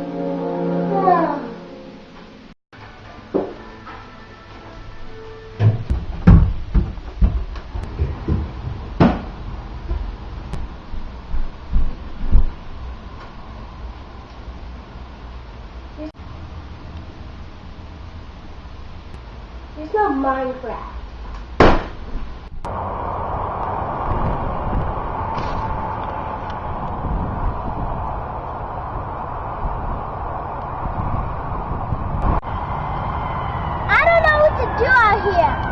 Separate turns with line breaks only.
It's not Minecraft. you are here.